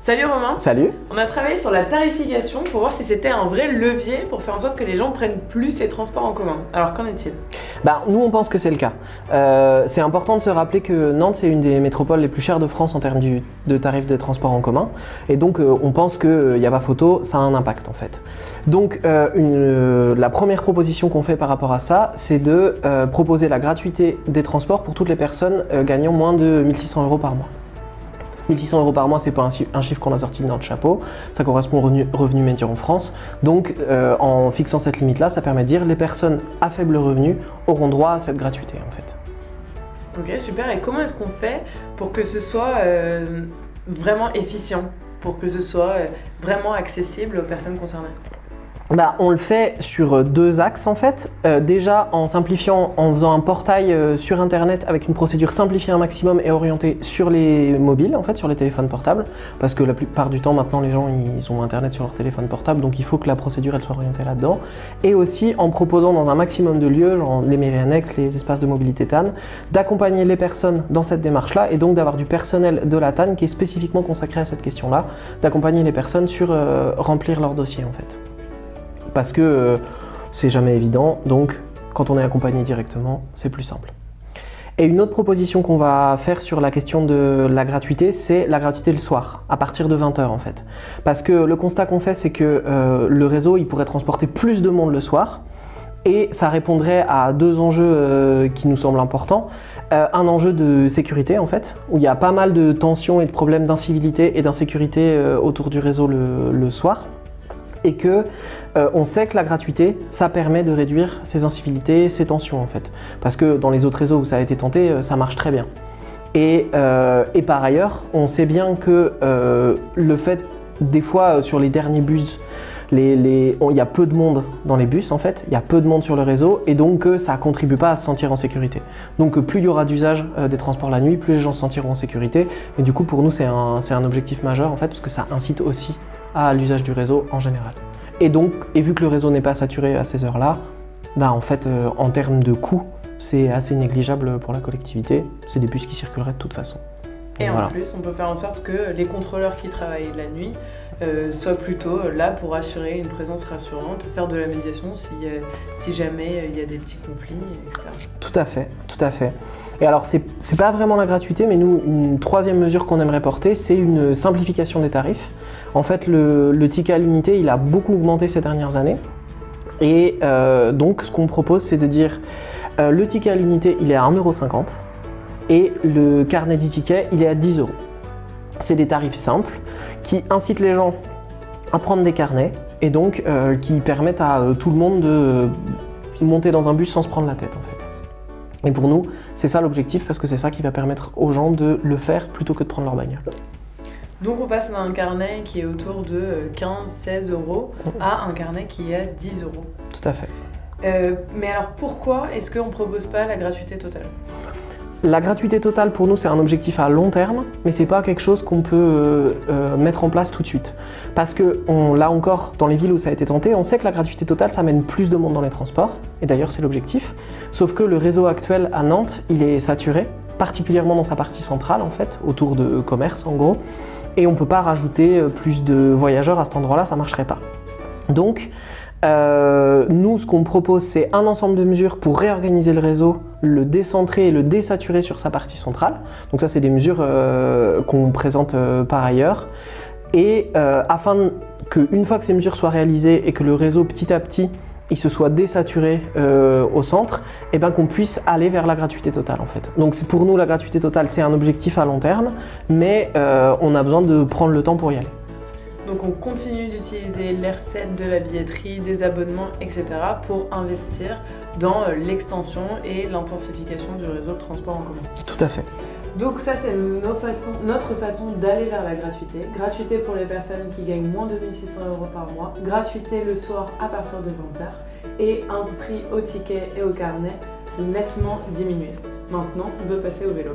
Salut Romain Salut On a travaillé sur la tarification pour voir si c'était un vrai levier pour faire en sorte que les gens prennent plus les transports en commun. Alors qu'en est-il? Bah, Nous on pense que c'est le cas. Euh, c'est important de se rappeler que Nantes c'est une des métropoles les plus chères de France en termes de tarifs de transport en commun. Et donc euh, on pense qu'il n'y a pas photo, ça a un impact en fait. Donc euh, une, la première proposition qu'on fait par rapport à ça, c'est de proposer la gratuité des transports pour toutes les personnes gagnant moins de 1600 euros par mois. 1600 euros par mois, c'est pas un, chiffre qu'on a sorti de notre chapeau, ça correspond au revenu, revenu en France. Donc euh, en fixant cette limite-là, ça permet de dire les personnes à faible revenu auront droit à cette gratuité en fait. Ok, super. Et comment est-ce qu'on fait pour que ce soit euh, vraiment efficient, pour que ce soit euh, vraiment accessible aux personnes concernées? Bah, on le fait sur euh, deux axes en fait. Euh, déjà en simplifiant, en faisant un portail euh, sur internet avec une procédure simplifiée un maximum et orientée sur les mobiles en fait, sur les téléphones portables. Parce que la plupart du temps maintenant les gens ils ont internet sur leur téléphone portable donc il faut que la procédure soit orientée là-dedans. Et aussi en proposant dans un maximum de lieux, genre les mairies annexes, les espaces de mobilité TAN, d'accompagner les personnes dans cette démarche là et donc d'avoir du personnel de la TAN qui est spécifiquement consacré à cette question là, d'accompagner les personnes sur remplir leur dossier en fait parce que euh, c'est jamais évident, donc quand on est accompagné directement, c'est plus simple. Et une autre proposition qu'on va faire sur la question de la gratuité, c'est la gratuité le soir, à partir de 20h en fait. Parce que le constat qu'on fait, c'est que euh, le réseau, il pourrait transporter plus de monde le soir, et ça répondrait à deux enjeux euh, qui nous semblent importants. un enjeu de sécurité en fait, où il y a pas mal de tensions et de problèmes d'incivilité et d'insécurité autour du réseau le soir et que euh, on sait que la gratuité, ça permet de réduire ces incivilités, ces tensions en fait. Parce que dans les autres réseaux où ça a été tenté, euh, ça marche très bien. Euh, et par ailleurs, on sait bien que le fait, des fois sur les derniers bus, il y a peu de monde dans les bus en fait, il y a peu de monde sur le réseau et donc ça ne contribue pas à se sentir en sécurité. Donc plus il y aura d'usage des transports la nuit, plus les gens se sentiront en sécurité et du coup pour nous c'est un, objectif majeur en fait parce que ça incite aussi à l'usage du réseau en général. Et donc, et vu que le réseau n'est pas saturé à ces heures-là, bah en fait, euh, en termes de coût, c'est assez négligeable pour la collectivité. C'est des bus qui circuleraient de toute façon. Et en plus, on peut faire en sorte que les contrôleurs qui travaillent la nuit euh, soient plutôt là pour assurer une présence rassurante, faire de la médiation si, si jamais il y a des petits conflits, etc. Tout à fait, tout à fait. Et alors, c'est pas vraiment la gratuité, mais nous, une troisième mesure qu'on aimerait porter, c'est une simplification des tarifs. En fait, le, ticket à l'unité, il a beaucoup augmenté ces dernières années. Et euh, donc, ce qu'on propose, c'est de dire euh, le ticket à l'unité, il est à 1,50€ et le carnet d'e-ticket, il est à 10 euros. C'est des tarifs simples qui incitent les gens à prendre des carnets et donc euh, qui permettent à tout le monde de monter dans un bus sans se prendre la tête en fait. Et pour nous, c'est ça l'objectif parce que c'est ça qui va permettre aux gens de le faire plutôt que de prendre leur bagnole. Donc on passe d'un carnet qui est autour de 15-16 euros à un carnet qui est à 10 euros. Tout à fait. Euh, mais alors pourquoi est-ce qu'on ne propose pas la gratuité totale? La gratuité totale pour nous c'est un objectif à long terme, mais c'est pas quelque chose qu'on peut euh, euh, mettre en place tout de suite. Parce que là encore, dans les villes où ça a été tenté, on sait que la gratuité totale ça mène plus de monde dans les transports, et d'ailleurs c'est l'objectif. Sauf que le réseau actuel à Nantes, il est saturé, particulièrement dans sa partie centrale en fait, autour de commerce en gros, et on peut pas rajouter euh, plus de voyageurs à cet endroit-là, ça marcherait pas. Donc, euh, nous, ce qu'on propose, c'est un ensemble de mesures pour réorganiser le réseau, le décentrer et le désaturer sur sa partie centrale. Donc ça, c'est des mesures euh, qu'on présente par ailleurs. Et afin qu'une fois que ces mesures soient réalisées et que le réseau petit à petit il se soit désaturé euh, au centre, et bien qu'on puisse aller vers la gratuité totale en fait. Donc pour nous la gratuité totale c'est un objectif à long terme, mais euh, on a besoin de prendre le temps pour y aller. Donc on continue d'utiliser les recettes de la billetterie, des abonnements, etc. pour investir dans euh, l'extension et l'intensification du réseau de transport en commun. Tout à fait. Donc ça, c'est notre façon d'aller vers la gratuité. Gratuité pour les personnes qui gagnent moins de 1600 euros par mois, gratuité le soir à partir de 20h et un prix au ticket et au carnet nettement diminué. Maintenant, on peut passer au vélo.